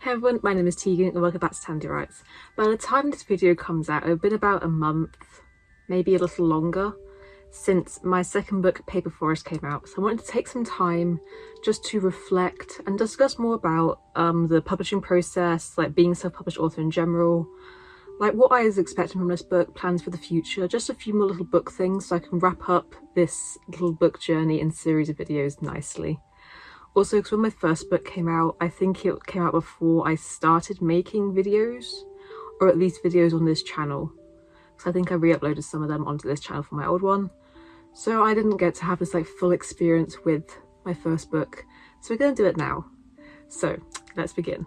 Hey everyone, my name is Tegan and welcome back to Tandy Writes. By the time this video comes out, it'll been about a month, maybe a little longer, since my second book, Paper Forest, came out. So I wanted to take some time just to reflect and discuss more about um, the publishing process, like being a self-published author in general, like what I was expecting from this book, plans for the future, just a few more little book things so I can wrap up this little book journey and series of videos nicely. Also, because when my first book came out, I think it came out before I started making videos, or at least videos on this channel. Because I think I re-uploaded some of them onto this channel from my old one. So I didn't get to have this like full experience with my first book. So we're to do it now. So let's begin.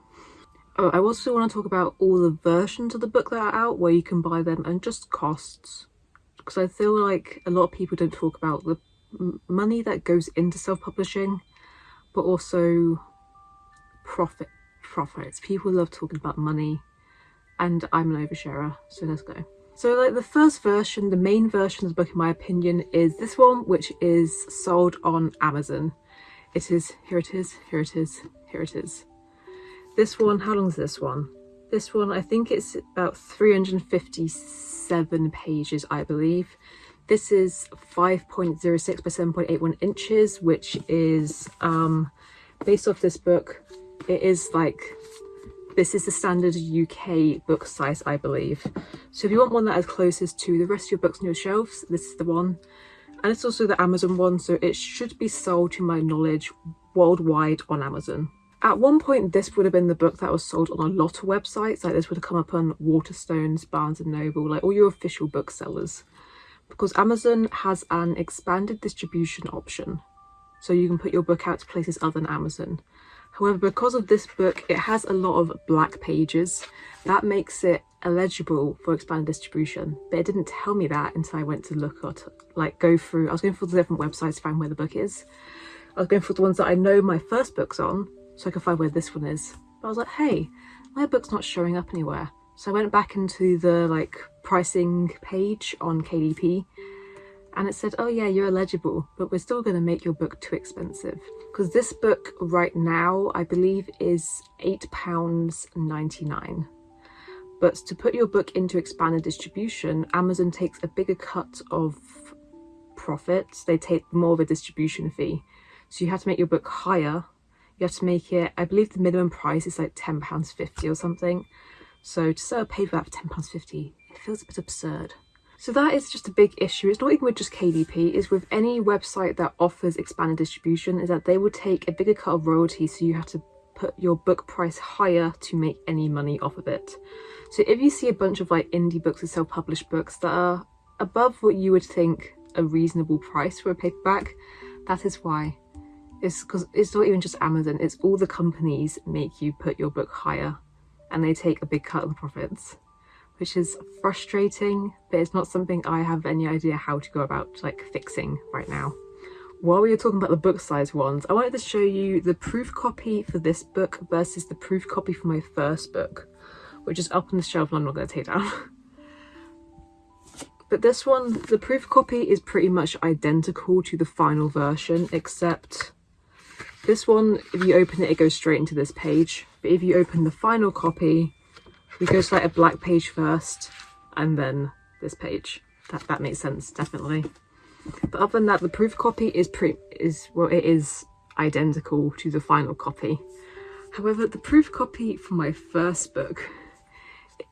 Oh, I also want to talk about all the versions of the book that are out, where you can buy them, and just costs. Because I feel like a lot of people don't talk about the money that goes into self-publishing but also profit profits. People love talking about money and I'm an oversharer, so let's go. So like the first version, the main version of the book in my opinion is this one, which is sold on Amazon. It is, here it is, here it is, here it is. This one, how long is this one? This one, I think it's about 357 pages, I believe. This is 5.06 by 7.81 inches, which is um, based off this book. It is like, this is the standard UK book size, I believe. So if you want one that is closest to the rest of your books on your shelves, this is the one. And it's also the Amazon one, so it should be sold, to my knowledge, worldwide on Amazon. At one point, this would have been the book that was sold on a lot of websites. Like this would have come up on Waterstones, Barnes & Noble, like all your official booksellers because Amazon has an expanded distribution option. So you can put your book out to places other than Amazon. However, because of this book, it has a lot of black pages. That makes it eligible for expanded distribution. But it didn't tell me that until I went to look at, like go through, I was going through the different websites to find where the book is. I was going for the ones that I know my first book's on, so I could find where this one is. But I was like, hey, my book's not showing up anywhere. So I went back into the like pricing page on KDP and it said, oh yeah, you're eligible, but we're still going to make your book too expensive. Because this book right now, I believe is £8.99. But to put your book into expanded distribution, Amazon takes a bigger cut of profits. They take more of a distribution fee. So you have to make your book higher. You have to make it, I believe the minimum price is like £10.50 or something. So to sell a paperback for £10.50, it feels a bit absurd. So that is just a big issue. It's not even with just KDP, it's with any website that offers expanded distribution, is that they will take a bigger cut of royalty, so you have to put your book price higher to make any money off of it. So if you see a bunch of like indie books or self-published books that are above what you would think a reasonable price for a paperback, that is why. It's because it's not even just Amazon, it's all the companies make you put your book higher and they take a big cut of the profits which is frustrating but it's not something I have any idea how to go about like fixing right now. While we were talking about the book size ones, I wanted to show you the proof copy for this book versus the proof copy for my first book, which is up on the shelf and I'm not going to take down. but this one, the proof copy is pretty much identical to the final version, except this one, if you open it, it goes straight into this page. But if you open the final copy, we go to like a black page first and then this page. That, that makes sense, definitely. But other than that, the proof copy is pretty, is, well, it is identical to the final copy. However, the proof copy for my first book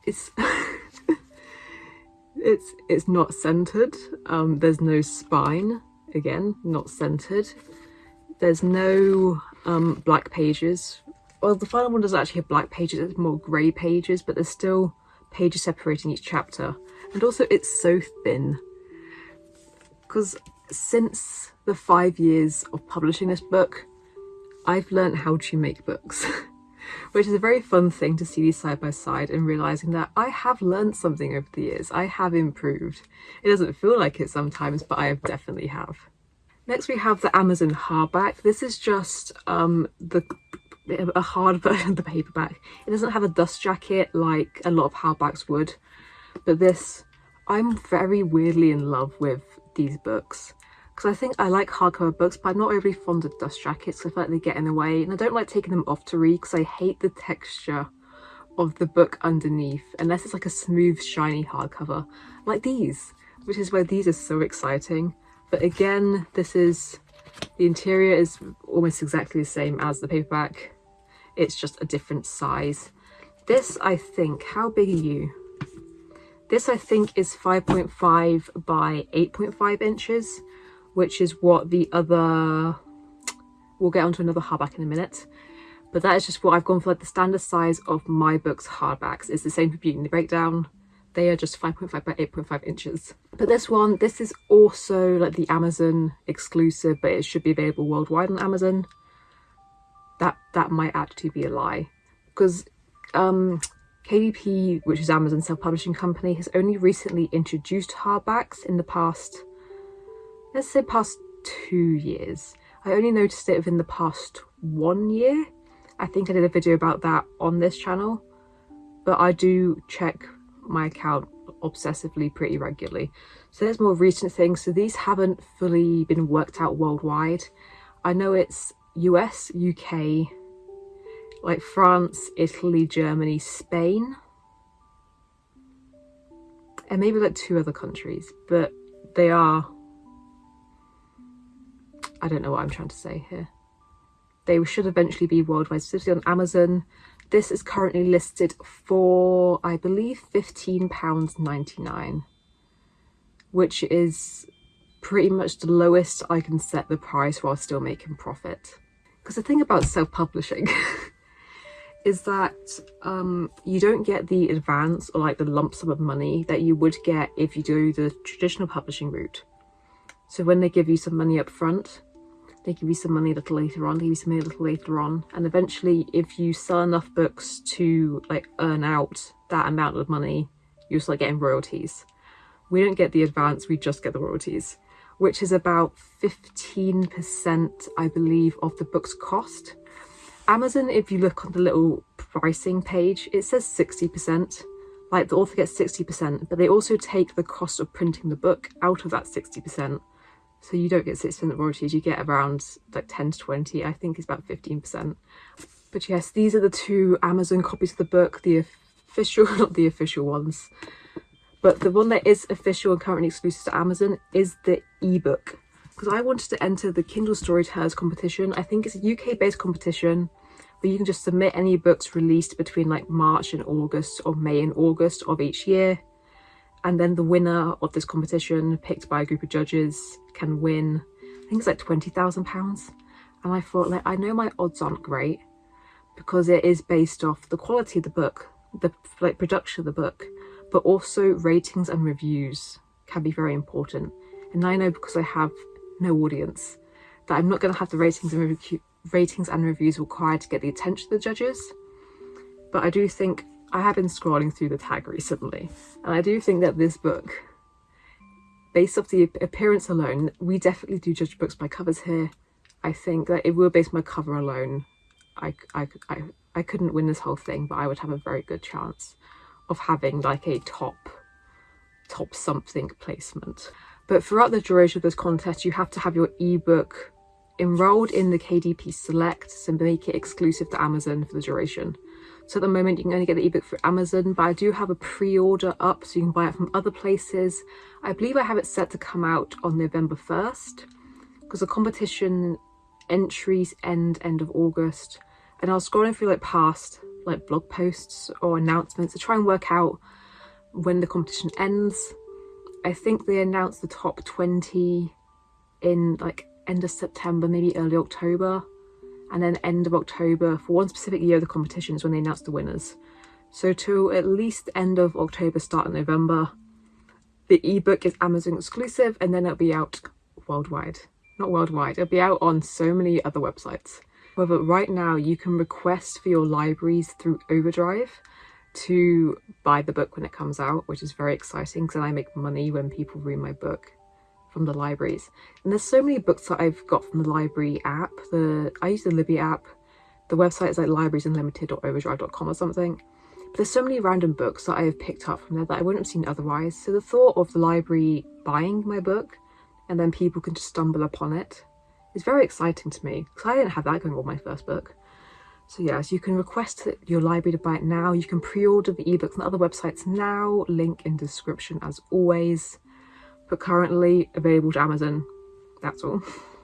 is it's it's not centered. Um, there's no spine. Again, not centered. There's no um, black pages. Well the final one doesn't actually have black pages it's more grey pages but there's still pages separating each chapter. And also it's so thin. Because since the five years of publishing this book I've learned how to make books. Which is a very fun thing to see these side by side and realizing that I have learned something over the years. I have improved. It doesn't feel like it sometimes but I definitely have Next we have the Amazon hardback. This is just um, the a hard version of the paperback. It doesn't have a dust jacket like a lot of hardbacks would, but this, I'm very weirdly in love with these books because I think I like hardcover books but I'm not overly fond of dust jackets I feel like they get in the way and I don't like taking them off to read because I hate the texture of the book underneath unless it's like a smooth shiny hardcover like these which is why these are so exciting but again this is the interior is almost exactly the same as the paperback. It's just a different size. This I think how big are you? This I think is 5.5 by 8.5 inches which is what the other we'll get onto another hardback in a minute. But that is just what I've gone for like the standard size of my books hardbacks. It's the same for Beauty and the Breakdown they are just 5.5 by 8.5 inches. But this one this is also like the Amazon exclusive but it should be available worldwide on Amazon. That that might actually be a lie because um KDP which is Amazon self-publishing company has only recently introduced hardbacks in the past let's say past two years. I only noticed it within the past one year. I think I did a video about that on this channel, but I do check my account obsessively pretty regularly. So there's more recent things. So these haven't fully been worked out worldwide. I know it's US, UK, like France, Italy, Germany, Spain, and maybe like two other countries, but they are, I don't know what I'm trying to say here. They should eventually be worldwide, specifically on Amazon. This is currently listed for, I believe, £15.99, which is pretty much the lowest I can set the price while still making profit. Because the thing about self-publishing is that um, you don't get the advance or like the lump sum of money that you would get if you do the traditional publishing route. So when they give you some money up front, they give you some money a little later on, they give you some money a little later on. And eventually, if you sell enough books to like earn out that amount of money, you start getting royalties. We don't get the advance, we just get the royalties, which is about 15%, I believe, of the book's cost. Amazon, if you look on the little pricing page, it says 60%. Like the author gets 60%, but they also take the cost of printing the book out of that 60%. So you don't get 6% royalties, you get around like 10 to 20, I think it's about 15%. But yes, these are the two Amazon copies of the book, the official, not the official ones. But the one that is official and currently exclusive to Amazon is the ebook. Because I wanted to enter the Kindle Storytellers competition. I think it's a UK-based competition where you can just submit any books released between like March and August or May and August of each year and then the winner of this competition picked by a group of judges can win I think it's like twenty thousand pounds. And I thought like I know my odds aren't great because it is based off the quality of the book the like production of the book but also ratings and reviews can be very important. And I know because I have no audience that I'm not going to have the ratings and ratings and reviews required to get the attention of the judges. But I do think I have been scrolling through the tag recently and I do think that this book, based off the appearance alone, we definitely do judge books by covers here. I think that it will on my cover alone. I, I, I, I couldn't win this whole thing, but I would have a very good chance of having like a top, top something placement. But throughout the duration of this contest, you have to have your ebook enrolled in the KDP Select to make it exclusive to Amazon for the duration. So at the moment you can only get the ebook through Amazon, but I do have a pre-order up so you can buy it from other places. I believe I have it set to come out on November 1st because the competition entries end end of August. And I was scrolling through like past like blog posts or announcements to try and work out when the competition ends. I think they announced the top 20 in like end of September, maybe early October and then end of October for one specific year of the competition is when they announce the winners. So to at least end of October, start of November, the ebook is Amazon exclusive and then it'll be out worldwide. Not worldwide, it'll be out on so many other websites. However, right now you can request for your libraries through Overdrive to buy the book when it comes out, which is very exciting because I make money when people read my book from the libraries. And there's so many books that I've got from the library app. The I use the Libby app. The website is like librariesunlimited.overdrive.com or something. But there's so many random books that I have picked up from there that I wouldn't have seen otherwise. So the thought of the library buying my book and then people can just stumble upon. It's very exciting to me because I didn't have that going on my first book. So yes, yeah, so you can request your library to buy it now. You can pre-order the ebooks on other websites now. Link in description as always. But currently available to Amazon. That's all.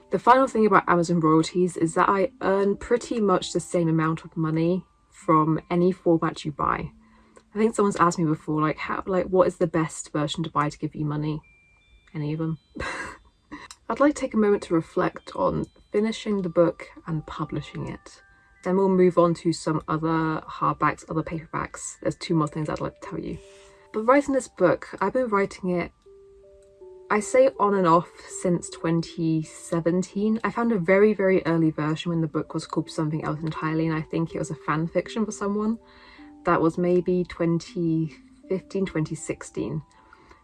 The final thing about Amazon royalties is that I earn pretty much the same amount of money from any format you buy. I think someone's asked me before, like, how, like, what is the best version to buy to give you money? Any of them? I'd like to take a moment to reflect on finishing the book and publishing it. Then we'll move on to some other hardbacks, other paperbacks. There's two more things I'd like to tell you. But writing this book, I've been writing it I say on and off since 2017. I found a very, very early version when the book was called something else entirely, and I think it was a fan fiction for someone. That was maybe 2015, 2016.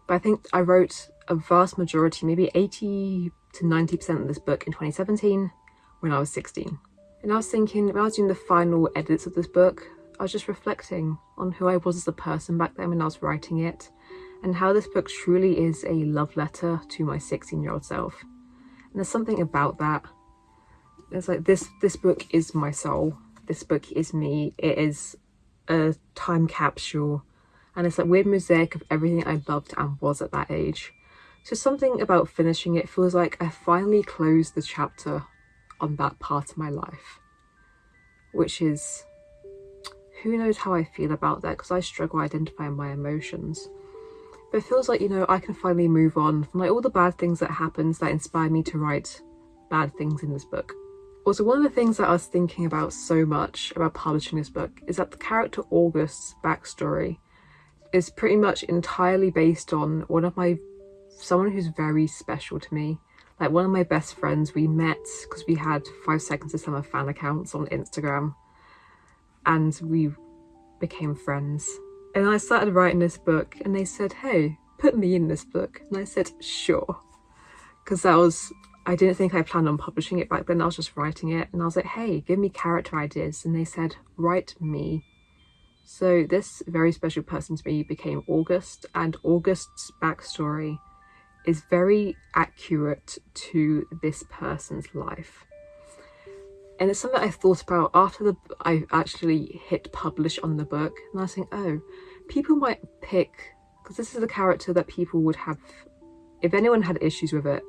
But I think I wrote a vast majority, maybe 80 to 90% of this book in 2017 when I was 16. And I was thinking, when I was doing the final edits of this book, I was just reflecting on who I was as a person back then when I was writing it and how this book truly is a love letter to my 16 year old self. And there's something about that. It's like this this book is my soul. This book is me. It is a time capsule. And it's like weird mosaic of everything I loved and was at that age. So something about finishing it feels like I finally closed the chapter on that part of my life. Which is who knows how I feel about that because I struggle identifying my emotions. But it feels like, you know, I can finally move on from like all the bad things that happens that inspired me to write bad things in this book. Also, one of the things that I was thinking about so much about publishing this book is that the character August's backstory is pretty much entirely based on one of my, someone who's very special to me. Like one of my best friends, we met because we had five seconds of summer fan accounts on Instagram and we became friends and I started writing this book and they said, hey, put me in this book. And I said, sure. Because that was, I didn't think I planned on publishing it back then. I was just writing it. And I was like, hey, give me character ideas. And they said, write me. So this very special person to me became August. And August's backstory is very accurate to this person's life and it's something I thought about after the I actually hit publish on the book. And I thinking oh people might pick because this is a character that people would have if anyone had issues with it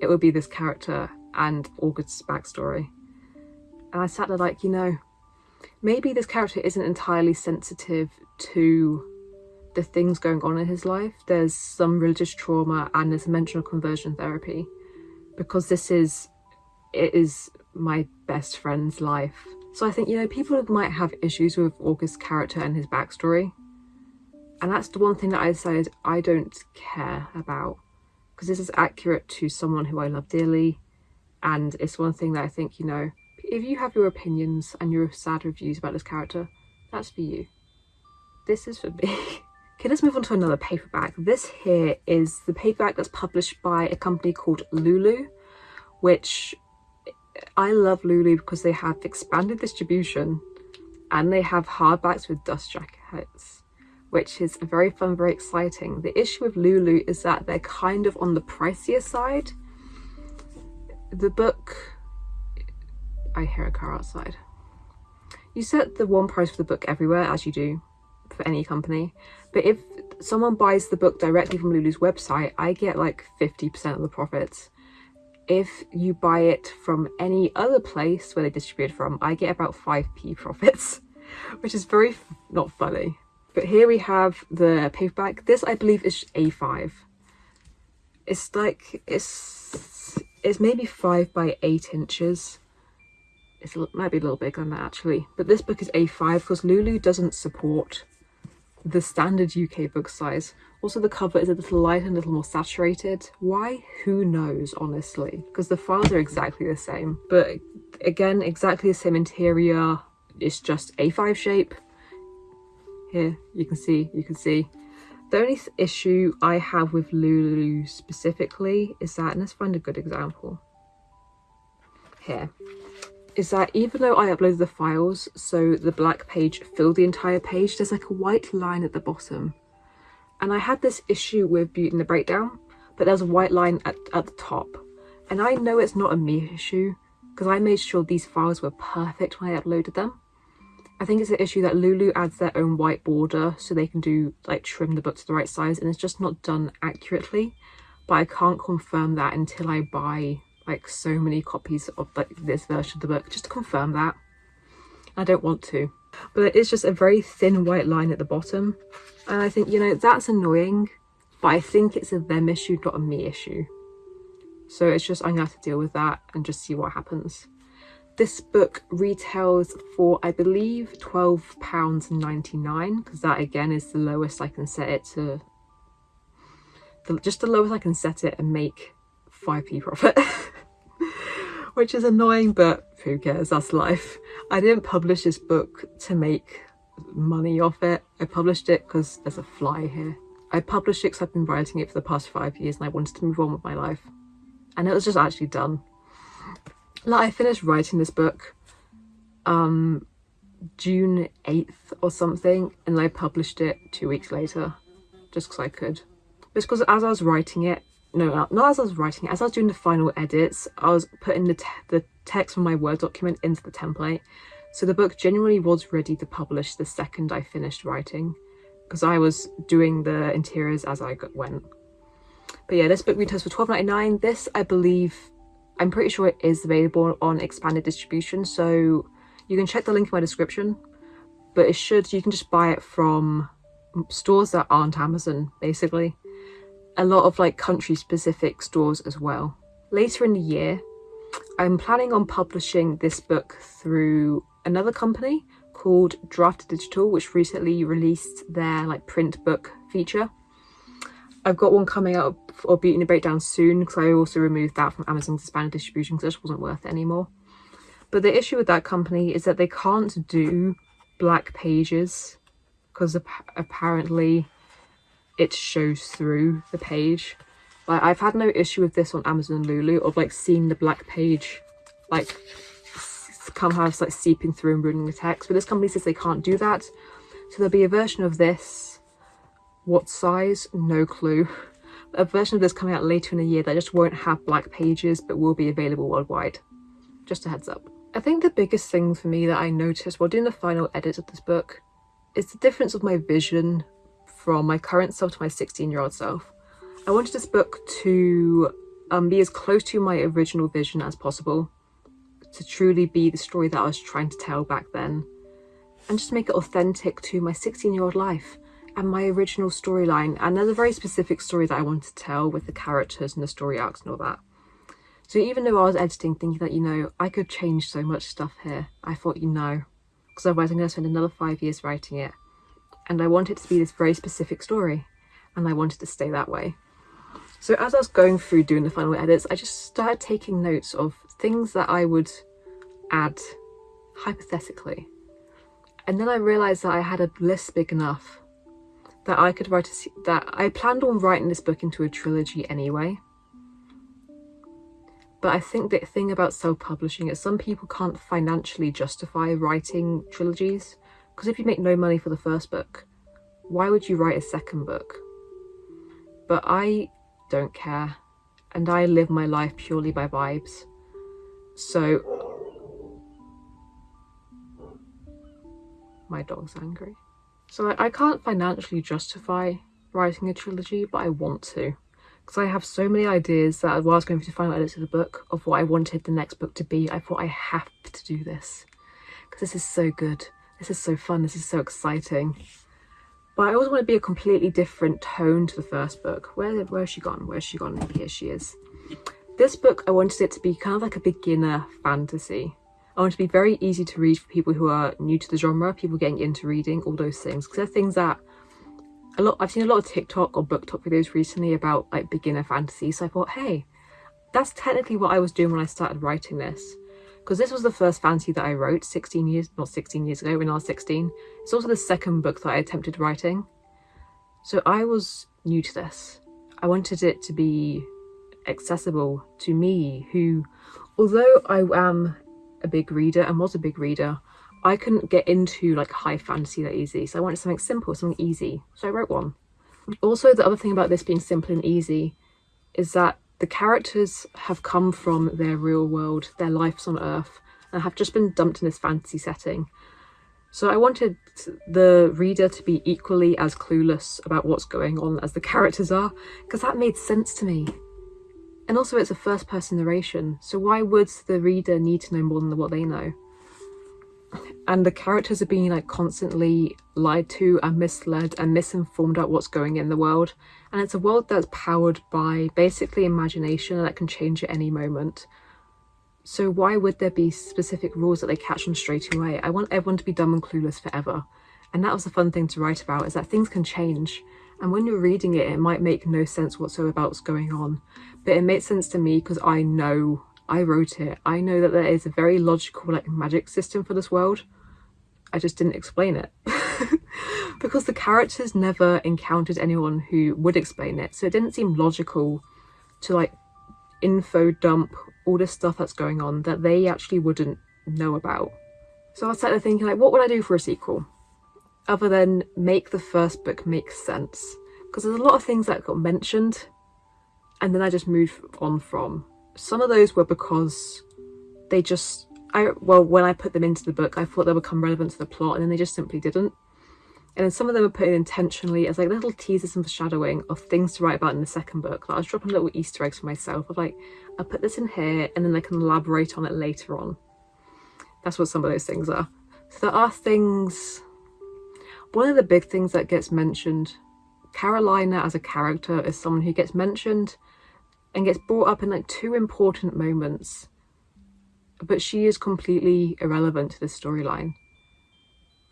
it would be this character and August's backstory. And I sat there like you know maybe this character isn't entirely sensitive to the things going on in his life. There's some religious trauma and there's of conversion therapy. Because this is it is my best friend's life. So I think, you know, people might have issues with August's character and his backstory. And that's the one thing that I decided I don't care about. Because this is accurate to someone who I love dearly. And it's one thing that I think, you know, if you have your opinions and your sad reviews about this character, that's for you. This is for me. okay, let's move on to another paperback. This here is the paperback that's published by a company called Lulu, which I love Lulu because they have expanded distribution and they have hardbacks with dust jackets, which is very fun, very exciting. The issue with Lulu is that they're kind of on the pricier side. The book, I hear a car outside. You set the one price for the book everywhere, as you do for any company. But if someone buys the book directly from Lulu's website, I get like 50% of the profits if you buy it from any other place where they distribute from, I get about 5p profits, which is very not funny. But here we have the paperback. This, I believe, is A5. It's like, it's, it's maybe 5 by 8 inches. It's, it might be a little bigger than that, actually. But this book is A5 because Lulu doesn't support the standard UK book size. Also the cover is a little lighter and a little more saturated. Why? Who knows, honestly. Because the files are exactly the same. But again, exactly the same interior. It's just A5 shape. Here, you can see, you can see. The only issue I have with Lulu specifically is that, let's find a good example. Here is that even though I uploaded the files so the black page filled the entire page, there's like a white line at the bottom. And I had this issue with Beauty and the Breakdown but there's a white line at, at the top. And I know it's not a me issue because I made sure these files were perfect when I uploaded them. I think it's an issue that Lulu adds their own white border so they can do like trim the book to the right size and it's just not done accurately. But I can't confirm that until I buy like so many copies of like this version of the book just to confirm that. I don't want to. But it is just a very thin white line at the bottom. And I think, you know, that's annoying. But I think it's a them issue, not a me issue. So it's just, I'm to have to deal with that and just see what happens. This book retails for, I believe, £12.99 because that again is the lowest I can set it to, the, just the lowest I can set it and make 5p profit. Which is annoying, but who cares, that's life. I didn't publish this book to make money off it. I published it because there's a fly here. I published it because I've been writing it for the past five years and I wanted to move on with my life. And it was just actually done like I finished writing this book um June 8th or something and I published it two weeks later just because I could. Just because as I was writing it, no, not as I was writing it, as I was doing the final edits, I was putting the, te the text from my Word document into the template. So the book genuinely was ready to publish the second I finished writing because I was doing the interiors as I went. But yeah, this book retails for twelve ninety nine. This, I believe, I'm pretty sure it is available on expanded distribution, so you can check the link in my description. But it should, you can just buy it from stores that aren't Amazon, basically. A lot of like country specific stores as well. Later in the year, I'm planning on publishing this book through another company called Draft Digital, which recently released their like print book feature. I've got one coming out or Beauty and the Breakdown soon because I also removed that from Amazon's expanded distribution because it just wasn't worth it anymore. But the issue with that company is that they can't do black pages because ap apparently it shows through the page. Like I've had no issue with this on Amazon and Lulu of like seeing the black page like somehow it's like seeping through and ruining the text. But this company says they can't do that. So there'll be a version of this what size? No clue. A version of this coming out later in the year that just won't have black pages but will be available worldwide. Just a heads up. I think the biggest thing for me that I noticed while doing the final edits of this book is the difference of my vision from my current self to my 16 year old self. I wanted this book to um, be as close to my original vision as possible, to truly be the story that I was trying to tell back then, and just make it authentic to my 16 year old life and my original storyline. And there's a very specific story that I want to tell with the characters and the story arcs and all that. So even though I was editing thinking that, you know, I could change so much stuff here, I thought, you know, because otherwise I'm going to spend another five years writing it. And I want it to be this very specific story. And I wanted to stay that way. So as I was going through doing the final edits, I just started taking notes of things that I would add hypothetically. And then I realised that I had a list big enough that I could write a, that I planned on writing this book into a trilogy anyway. But I think the thing about self-publishing is some people can't financially justify writing trilogies because if you make no money for the first book, why would you write a second book? But I don't care and I live my life purely by vibes. So my dog's angry. So I, I can't financially justify writing a trilogy, but I want to. Because I have so many ideas that while I was going through the final edits of the book of what I wanted the next book to be, I thought I have to do this. Because this is so good. This is so fun. This is so exciting. But I always want to be a completely different tone to the first book. Where, where has she gone? Where's she gone? Here she is. This book, I wanted it to be kind of like a beginner fantasy. I want it to be very easy to read for people who are new to the genre, people getting into reading, all those things. Because they're things that a lot I've seen a lot of TikTok or BookTok videos recently about like beginner fantasy. So I thought, hey, that's technically what I was doing when I started writing this. Because this was the first fantasy that I wrote 16 years, not 16 years ago, when I was 16. It's also the second book that I attempted writing. So I was new to this. I wanted it to be accessible to me who, although I am a big reader and was a big reader, I couldn't get into like high fantasy that easy. So I wanted something simple, something easy. So I wrote one. Also, the other thing about this being simple and easy is that the characters have come from their real world, their lives on Earth, and have just been dumped in this fantasy setting. So I wanted the reader to be equally as clueless about what's going on as the characters are, because that made sense to me. And also it's a first person narration, so why would the reader need to know more than what they know? And the characters are being like constantly lied to and misled and misinformed about what's going in the world. And it's a world that's powered by basically imagination that can change at any moment. So why would there be specific rules that they catch on straight away? I want everyone to be dumb and clueless forever. And that was the fun thing to write about, is that things can change. And when you're reading it, it might make no sense whatsoever about what's going on. But it made sense to me because I know, I wrote it. I know that there is a very logical like magic system for this world. I just didn't explain it. because the characters never encountered anyone who would explain it. So it didn't seem logical to like info dump all this stuff that's going on that they actually wouldn't know about. So I was sat there thinking like, what would I do for a sequel? Other than make the first book make sense. Because there's a lot of things that got mentioned and then I just moved on from. Some of those were because they just, I well, when I put them into the book, I thought they would become relevant to the plot and then they just simply didn't. And then some of them were put in intentionally as like little teasers and foreshadowing of things to write about in the second book. Like I was dropping little Easter eggs for myself of like, I'll put this in here and then I can elaborate on it later on. That's what some of those things are. So there are things, one of the big things that gets mentioned, Carolina as a character is someone who gets mentioned and gets brought up in like two important moments, but she is completely irrelevant to this storyline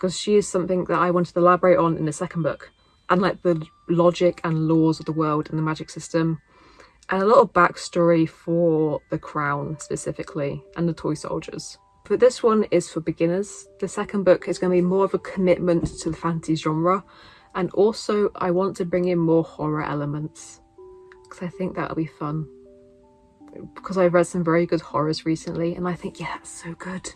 because she is something that I wanted to elaborate on in the second book and like the logic and laws of the world and the magic system and a lot of backstory for the crown specifically and the toy soldiers. But this one is for beginners. The second book is going to be more of a commitment to the fantasy genre and also I want to bring in more horror elements because I think that'll be fun. Because I've read some very good horrors recently and I think, yeah, that's so good.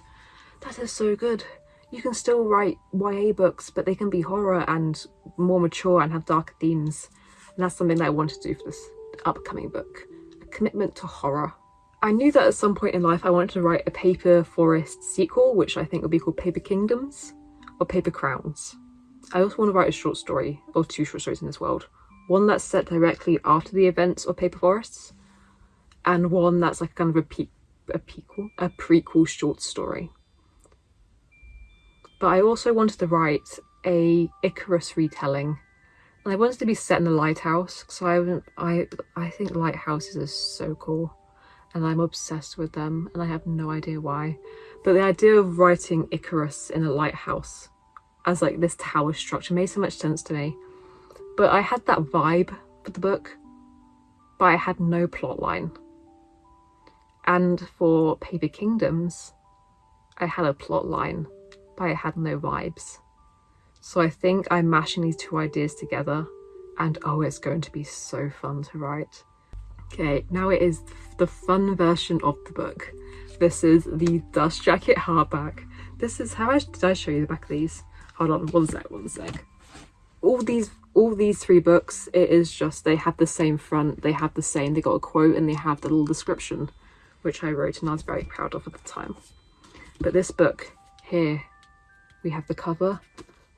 That is so good you can still write YA books, but they can be horror and more mature and have darker themes. And that's something that I want to do for this upcoming book. A commitment to horror. I knew that at some point in life I wanted to write a Paper Forest sequel, which I think would be called Paper Kingdoms or Paper Crowns. I also want to write a short story, or two short stories in this world. One that's set directly after the events of Paper Forests, and one that's like kind of a, pe a, prequel, a prequel short story. But I also wanted to write a Icarus retelling. And I wanted to be set in a lighthouse so I, I, I think lighthouses are so cool and I'm obsessed with them and I have no idea why. But the idea of writing Icarus in a lighthouse as like this tower structure made so much sense to me. But I had that vibe for the book but I had no plot line and for Paper Kingdoms I had a plot line but I had no vibes. So I think I'm mashing these two ideas together and oh, it's going to be so fun to write. Okay, now it is the fun version of the book. This is the Dust Jacket hardback. This is how I, did I show you the back of these? Hold on, one sec, one sec. All these all these three books, it is just they have the same front, they have the same, they got a quote and they have the little description, which I wrote and I was very proud of at the time. But this book here we have the cover,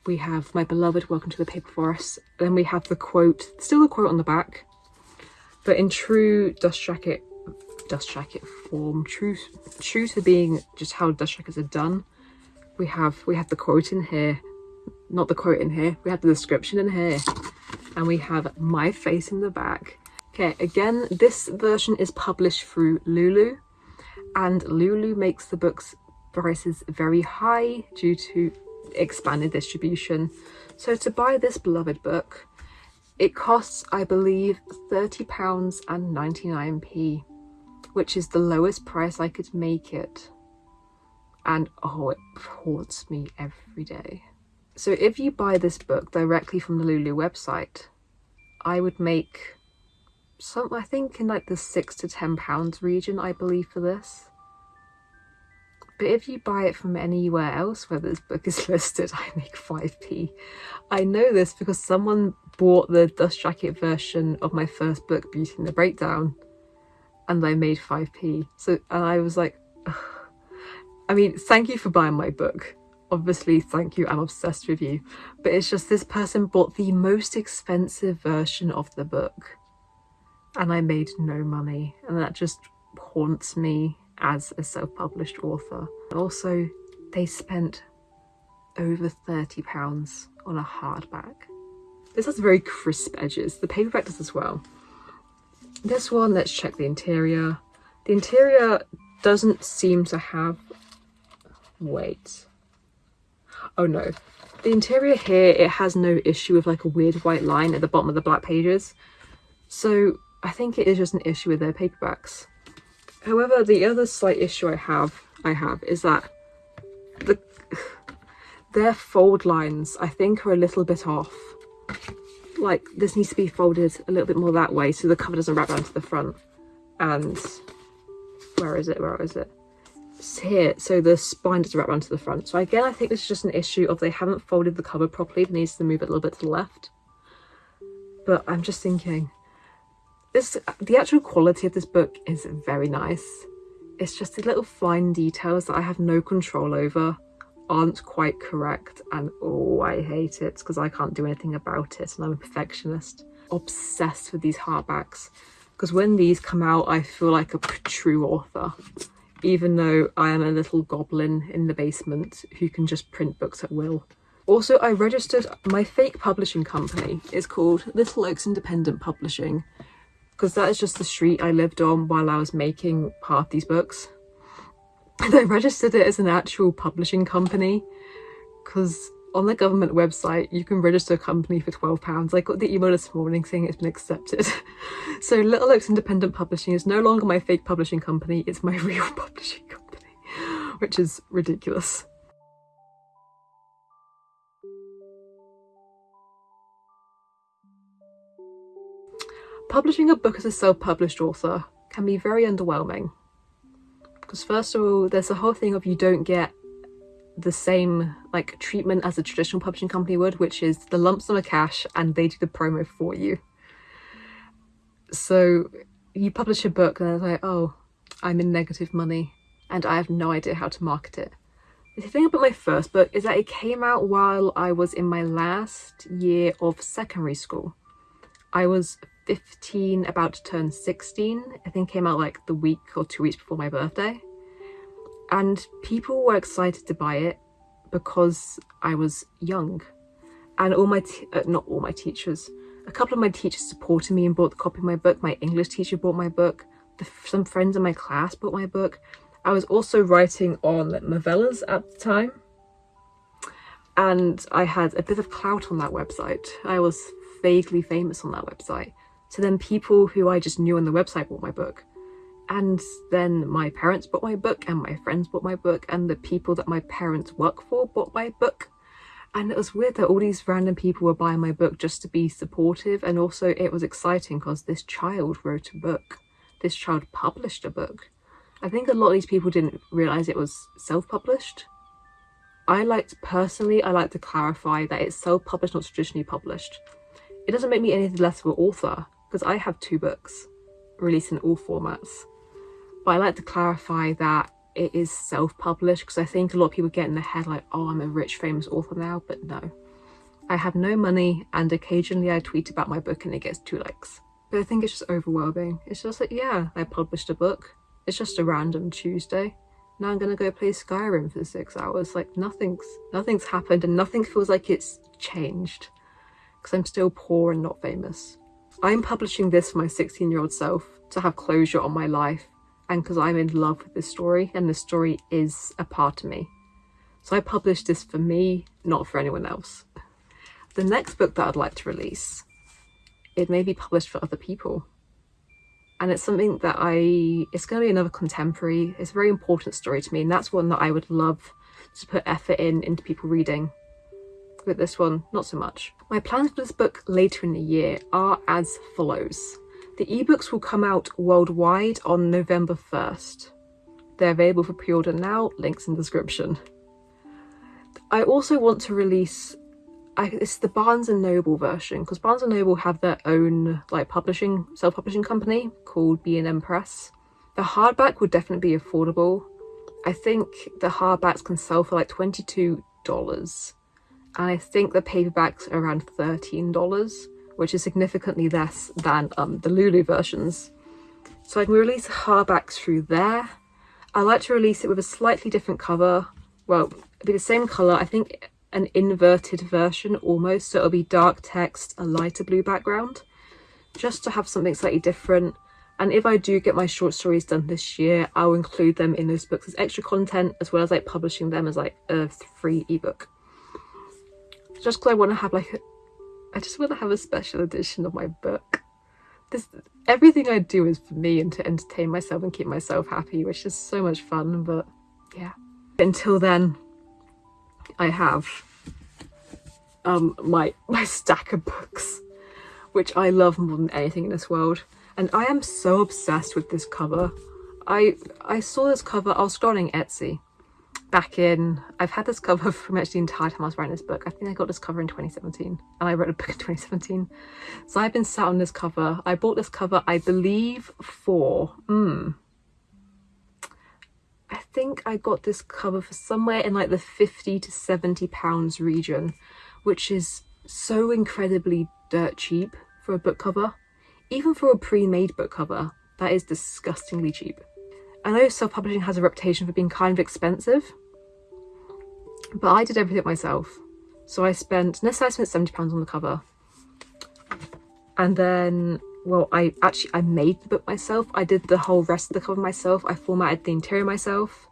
we have My Beloved, Welcome to the Paper Forest, then we have the quote, still the quote on the back, but in true dust jacket, dust jacket form, true, true to being just how dust jackets are done, we have, we have the quote in here, not the quote in here, we have the description in here, and we have my face in the back. Okay, again, this version is published through Lulu, and Lulu makes the books prices very high due to expanded distribution. So to buy this beloved book, it costs, I believe, £30 and 99p, which is the lowest price I could make it. And oh, it haunts me every day. So if you buy this book directly from the Lulu website, I would make some, I think in like the six to ten pounds region, I believe for this. But if you buy it from anywhere else where this book is listed, I make 5p. I know this because someone bought the dust jacket version of my first book, Beauty and the Breakdown, and I made 5p. So, and I was like, Ugh. I mean, thank you for buying my book. Obviously, thank you, I'm obsessed with you. But it's just this person bought the most expensive version of the book and I made no money. And that just haunts me as a self-published author. Also, they spent over £30 on a hardback. This has very crisp edges. The paperback does as well. This one, let's check the interior. The interior doesn't seem to have... Wait. Oh no. The interior here, it has no issue with like a weird white line at the bottom of the black pages. So I think it is just an issue with their paperbacks. However, the other slight issue I have I have is that the their fold lines I think are a little bit off. Like this needs to be folded a little bit more that way so the cover doesn't wrap around to the front. And where is it? Where is it? It's here, so the spine doesn't wrap around to the front. So again, I think this is just an issue of they haven't folded the cover properly. It needs to move it a little bit to the left. But I'm just thinking, this the actual quality of this book is very nice. It's just the little fine details that I have no control over aren't quite correct and oh I hate it because I can't do anything about it and I'm a perfectionist. Obsessed with these hardbacks because when these come out I feel like a true author even though I am a little goblin in the basement who can just print books at will. Also I registered my fake publishing company. It's called Little Oaks Independent Publishing because that is just the street I lived on while I was making part of these books. And I registered it as an actual publishing company because on the government website you can register a company for £12. I got the email this morning saying it's been accepted. so Little Oaks Independent Publishing is no longer my fake publishing company, it's my real publishing company, which is ridiculous. Publishing a book as a self-published author can be very underwhelming. Because first of all, there's the whole thing of you don't get the same like treatment as a traditional publishing company would, which is the lump sum of cash and they do the promo for you. So you publish a book and it's like, oh, I'm in negative money and I have no idea how to market it. The thing about my first book is that it came out while I was in my last year of secondary school. I was 15, about to turn 16. I think came out like the week or two weeks before my birthday. And people were excited to buy it because I was young. And all my, uh, not all my teachers, a couple of my teachers supported me and bought the copy of my book. My English teacher bought my book. The, some friends in my class bought my book. I was also writing on novellas at the time. And I had a bit of clout on that website. I was vaguely famous on that website. So then people who I just knew on the website bought my book. And then my parents bought my book and my friends bought my book and the people that my parents work for bought my book. And it was weird that all these random people were buying my book just to be supportive. And also it was exciting because this child wrote a book. This child published a book. I think a lot of these people didn't realise it was self-published. I like to, personally, I like to clarify that it's self-published, not traditionally published. It doesn't make me any less of an author because I have two books released in all formats. But I like to clarify that it is self-published because I think a lot of people get in their head like, oh, I'm a rich, famous author now, but no. I have no money and occasionally I tweet about my book and it gets two likes. But I think it's just overwhelming. It's just like, yeah, I published a book. It's just a random Tuesday. Now I'm gonna go play Skyrim for six hours. Like nothing's nothing's happened and nothing feels like it's changed. Because I'm still poor and not famous. I'm publishing this for my 16 year old self to have closure on my life and because I'm in love with this story and the story is a part of me. So I published this for me, not for anyone else. The next book that I'd like to release, it may be published for other people. And it's something that I, it's going to be another contemporary, it's a very important story to me and that's one that I would love to put effort in into people reading with this one, not so much. My plans for this book later in the year are as follows. The ebooks will come out worldwide on November 1st. They're available for pre-order now, links in the description. I also want to release I, it's the Barnes and Noble version because Barnes and Noble have their own like publishing self-publishing company called B&N Press. The hardback would definitely be affordable. I think the hardbacks can sell for like $22 and I think the paperbacks are around $13 which is significantly less than um, the Lulu versions. So I can release hardbacks through there. I like to release it with a slightly different cover. Well, it'll be the same colour. I think an inverted version almost. So it'll be dark text, a lighter blue background. Just to have something slightly different. And if I do get my short stories done this year, I'll include them in those books as extra content as well as like publishing them as like a free ebook. Just because I want to have like I just want to have a special edition of my book. This everything I do is for me and to entertain myself and keep myself happy, which is so much fun. But yeah, until then, I have um my my stack of books, which I love more than anything in this world, and I am so obsessed with this cover. I I saw this cover. I was scrolling Etsy back in I've had this cover for much the entire time I was writing this book. I think I got this cover in 2017 and I wrote a book in 2017. So I've been sat on this cover. I bought this cover I believe for mm, I think I got this cover for somewhere in like the 50 to 70 pounds region which is so incredibly dirt cheap for a book cover. Even for a pre-made book cover that is disgustingly cheap. I know self-publishing has a reputation for being kind of expensive, but I did everything myself. So I spent, say I spent £70 on the cover. And then, well, I actually, I made the book myself. I did the whole rest of the cover myself. I formatted the interior myself.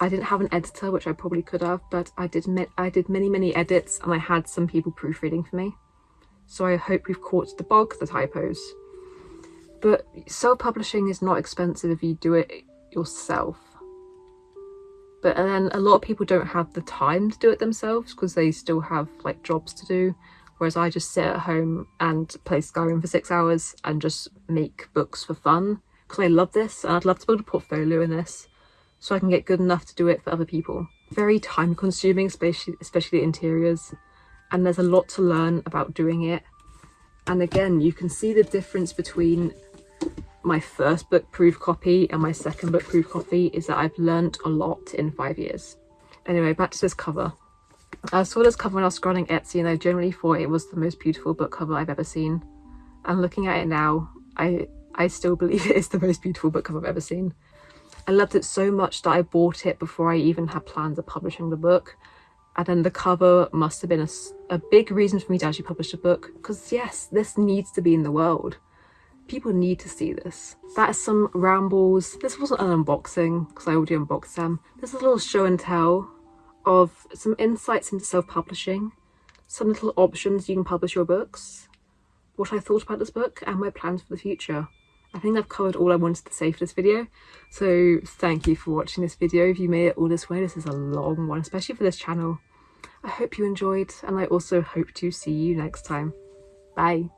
I didn't have an editor, which I probably could have, but I did, I did many, many edits and I had some people proofreading for me. So I hope we've caught the bog, the typos. But self-publishing is not expensive if you do it yourself. But and then a lot of people don't have the time to do it themselves because they still have like jobs to do. Whereas I just sit at home and play Skyrim for six hours and just make books for fun because I love this and I'd love to build a portfolio in this so I can get good enough to do it for other people. Very time consuming, especially, especially interiors. And there's a lot to learn about doing it. And again, you can see the difference between my first book proof copy and my second book proof copy is that I've learnt a lot in five years. Anyway, back to this cover. I saw this cover when I was scrolling Etsy and I generally thought it was the most beautiful book cover I've ever seen. And looking at it now, I, I still believe it is the most beautiful book cover I've ever seen. I loved it so much that I bought it before I even had plans of publishing the book. And then the cover must have been a, a big reason for me to actually publish a book. Because yes, this needs to be in the world. People need to see this. That is some rambles. This wasn't an unboxing because I already unboxed them. This is a little show and tell of some insights into self-publishing, some little options you can publish your books, what I thought about this book and my plans for the future. I think I've covered all I wanted to say for this video. So thank you for watching this video. If you made it all this way, this is a long one, especially for this channel. I hope you enjoyed and I also hope to see you next time. Bye.